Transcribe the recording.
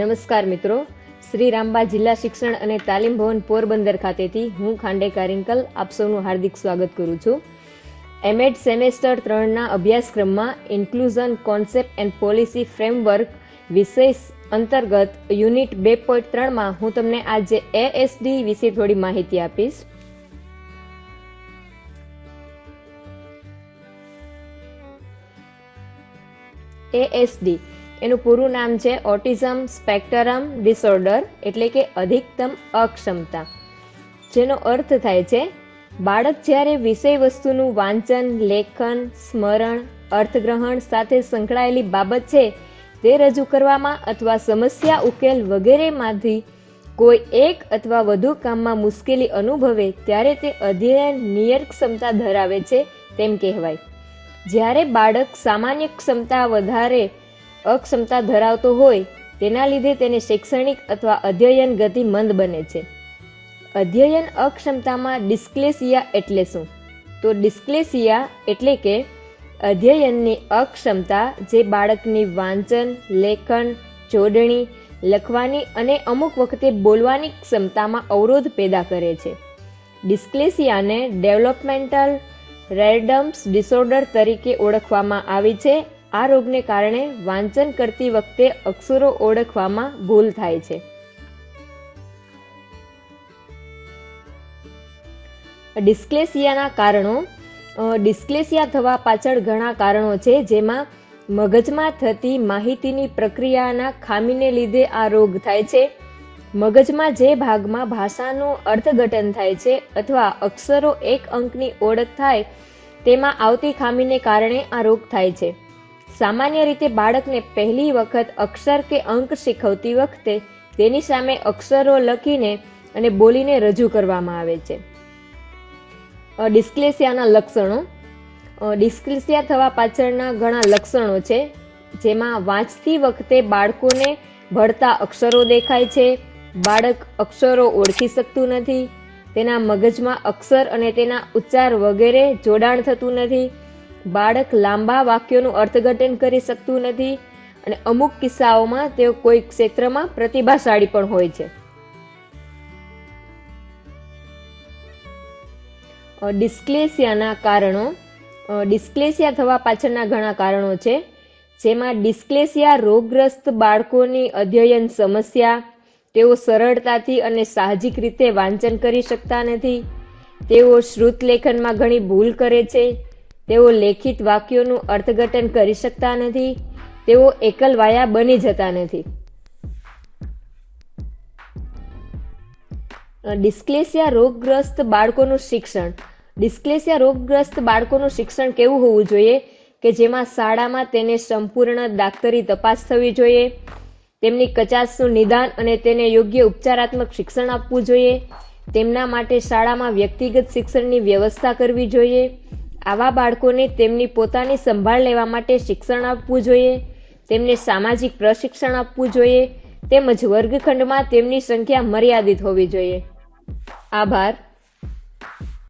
નમસ્કાર મિત્રો. શ્રી રામબા જિલ્લા શિક્ષણ અને તાલીમ ભવન પોરબંદર ખાતેથી હું ખાંડે કારિંકલ આપ સૌનું હાર્દિક સ્વાગત કરું છું. એમએડ સેમેસ્ટર ત્રણના અભ્યાસક્રમમાં inclusion concept and policy framework વિષય અંતર્ગત યુનિટ બે પોઈન્ટ ત્રણમાં હું તમને આજે એએસડી વિશે થોડી માહિતી આપીશ. એએસડી એનું પૂરું નામ છે ઓટિઝમ સ્પેક્ટરમ ડિસઓર્ડર, એટલે કે અધિકતમ અક્ષમતા. જેનો અર્થ થાય છે, બાળક જ્યારે વિષય વસ્તુનું વાંચન, લેખન, સ્મરણ, અર્થગ્રહણ સાથે સંકળાયેલી બાબત છે, તે રજૂ કરવામાં અથવા સમસ્યા, ઉકેલ વગેરેમાંથી કોઈ એક અથવા વધુ કામમાં મુશ્કેલી અનુભવે, ત્યારે તે અધ્યયન નિયર ક્ષમતા ધરાવે છે, તેમ કહેવાય. જ્યારે બાળક સામાન્ય ક્ષમતા વધારે અક્ષમતા ધરાવતો હોય, તેના લીધે તેને શૈક્ષણિક અથવા અધ્યયન ગતિ મંદ બને છે. અધ્યયન અક્ષમતામાં ડિસ્ક્લેસિયા એટલે શું? તો ડિસ્ક્લેસિયા એટલે કે અધ્યયનની અક્ષમતા જે બાળકની વાંચન, લેખન, જોડણી, લખવાની અને અમુક વખતે બોલવાની ક્ષમતામાં અવરોધ પેદા કરે છે. ડિસ્ક્લેસિયાને ડેવલપમેન્ટલ રેડમ્સ ડિસઓર્ડર તરીકે ઓળખવામાં આવે છે આ રોગને કારણે વાંચન કરતી વખતે અક્ષરો ઓળખવામાં ભૂલ થાય છે. ડિસ્ક્લેસિયાના કારણો ડિસ્ક્લેસિયા થવા પાછળ ઘણા કારણો છે, જેમાં મગજમાં થતી માહિતીની પ્રક્રિયાના ખામીને લીધે આ રોગ થાય છે. મગજમાં જે ભાગમાં ભાષાનું અર્થઘટન થાય છે અથવા અક્ષરો એક અંકની ઓળખ થાય, તેમાં આવતી ખામીને કારણે આ રોગ થાય છે. સામાન્ય રીતે બાળકને પહેલી વખત અક્ષર કે અંક શીખવતી વખતે તેની સામે અક્ષરો લખીને અને બોલીને રજૂ કરવામાં આવે છે. ડિસ્ક્લેસિયાના લક્ષણો. ડિસ્ક્લેસિયા થવા પાછળના ઘણા લક્ષણો છે, જેમાં વાંચતી વખતે બાળકોને ભળતા અક્ષરો દેખાય છે, બાળક અક્ષરો ઓળખી શકતું નથી, તેના મગજમાં અક્ષર અને તેના ઉચ્ચાર વગેરે જોડાણ થતું નથી બાળક લાંબા વાક્યોનું અર્થઘટન કરી શકતું નથી અને અમુક કિસ્સાઓમાં તેઓ કોઈ ક્ષેત્રમાં પ્રતિભાશાળી પણ હોય છે. ડિસ્ક્લેસિયાના કારણો ડિસ્ક્લેસિયા થવા પાછળના ઘણા કારણો છે. જેમાં ડિસ્ક્લેસિયા રોગગ્રસ્ત બાળકોની અધ્યયન સમસ્યા, તેઓ સરળતાથી અને સાહજિક રીતે વાંચન કરી શકતા નથી, તેઓ શ્રુત લેખનમાં ઘણી ભૂલ કરે છે તેઓ લેખિત વાક્યોનું અર્થઘટન કરી શકતા નથી, તેઓ એકલવાયા બની જતા નથી. ડિસ્ક્લેસિયા રોગગ્રસ્ત બાળકોનું શિક્ષણ. ડિસ્ક્લેસિયા રોગગ્રસ્ત બાળકોનું શિક્ષણ કેવું હોવું જોઈએ કે જેમાં શાળામાં તેને સંપૂર્ણ ડાક્ટરી તપાસ થવી જોઈએ, તેમની કચાશનું નિદાન અને તેને યોગ્ય ઉપચારાત્મક શિક્ષણ આપવું જોઈએ, તેમના માટે શાળામાં વ્યક્તિગત શિક્ષણની વ્યવસ્થા કરવી જોઈએ આવા બાળકોને તેમની પોતાની સંભાળ લેવા માટે શિક્ષણ આપવું જોઈએ, તેમને સામાજિક પ્રશિક્ષણ આપવું જોઈએ, તેમજ વર્ગખંડમાં તેમની સંખ્યા મર્યાદિત હોવી જોઈએ. આભાર.